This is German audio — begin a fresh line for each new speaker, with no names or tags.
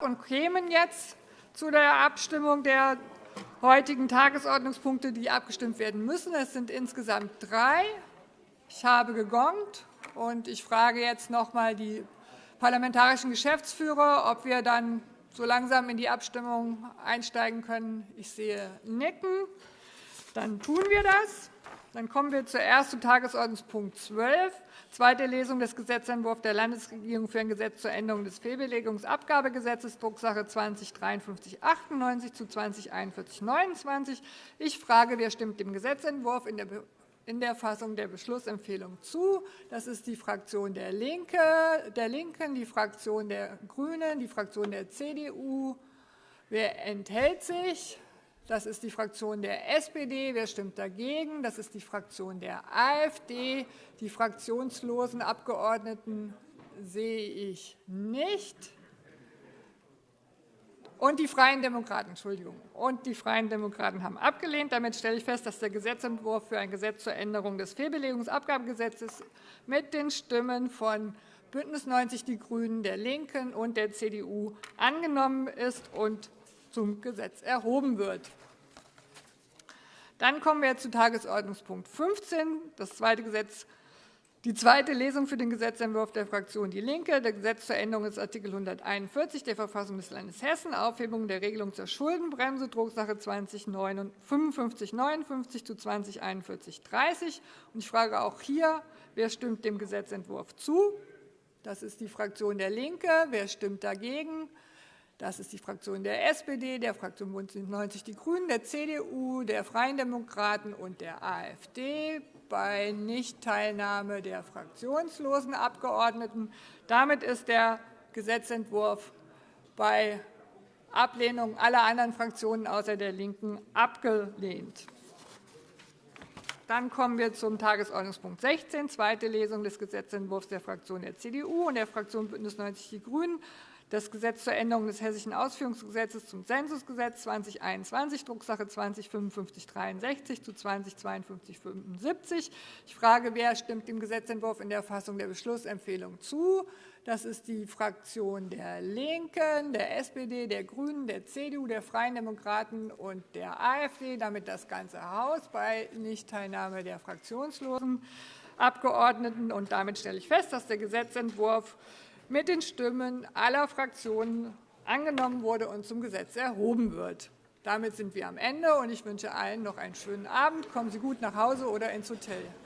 und kämen jetzt zu der Abstimmung der heutigen Tagesordnungspunkte, die abgestimmt werden müssen. Es sind insgesamt drei. Ich habe gegongt, und ich frage jetzt noch einmal die parlamentarischen Geschäftsführer, ob wir dann so langsam in die Abstimmung einsteigen können. Ich sehe Nicken. Dann tun wir das. Dann kommen wir zuerst zu Tagesordnungspunkt 12, zweite Lesung des Gesetzentwurfs der Landesregierung für ein Gesetz zur Änderung des Fehlbelegungsabgabegesetzes, Drucksache 20-5398 zu 20-4129. Ich frage, wer stimmt dem Gesetzentwurf in der Fassung der Beschlussempfehlung zu. Das ist die Fraktion der LINKEN, die Fraktion der GRÜNEN, die Fraktion der CDU. Wer enthält sich? Das ist die Fraktion der SPD. Wer stimmt dagegen? Das ist die Fraktion der AfD. Die fraktionslosen Abgeordneten sehe ich nicht. Und die Freien Demokraten, Entschuldigung. Und die Freien Demokraten haben abgelehnt. Damit stelle ich fest, dass der Gesetzentwurf für ein Gesetz zur Änderung des Fehlbelegungsabgabegesetzes mit den Stimmen von BÜNDNIS 90 die GRÜNEN, der LINKEN und der CDU angenommen ist und zum Gesetz erhoben wird. Dann kommen wir zu Tagesordnungspunkt 15, das zweite Gesetz, die zweite Lesung für den Gesetzentwurf der Fraktion DIE LINKE, das Gesetz zur Änderung des Art. 141 der Verfassung des Landes Hessen, Aufhebung der Regelung zur Schuldenbremse, Drucksache 205559 zu 204130. Ich frage auch hier, wer stimmt dem Gesetzentwurf zu? Das ist die Fraktion DIE LINKE. Wer stimmt dagegen? Das ist die Fraktion der SPD, der Fraktion BÜNDNIS 90 die GRÜNEN, der CDU, der Freien Demokraten und der AfD bei Nichtteilnahme der fraktionslosen Abgeordneten. Damit ist der Gesetzentwurf bei Ablehnung aller anderen Fraktionen außer der LINKEN abgelehnt. Dann kommen wir zum Tagesordnungspunkt 16, zweite Lesung des Gesetzentwurfs der Fraktion der CDU und der Fraktion BÜNDNIS 90 die GRÜNEN das Gesetz zur Änderung des Hessischen Ausführungsgesetzes zum Zensusgesetz 2021, Drucksache 20-5563 zu 20-5275. Ich frage, wer stimmt dem Gesetzentwurf in der Fassung der Beschlussempfehlung zu? Das ist die Fraktion der LINKEN, der SPD, der GRÜNEN, der CDU, der Freien Demokraten und der AfD, damit das ganze Haus bei Nichtteilnahme der fraktionslosen Abgeordneten. Und damit stelle ich fest, dass der Gesetzentwurf mit den Stimmen aller Fraktionen angenommen wurde und zum Gesetz erhoben wird. Damit sind wir am Ende, und ich wünsche allen noch einen schönen Abend. Kommen Sie gut nach Hause oder ins Hotel.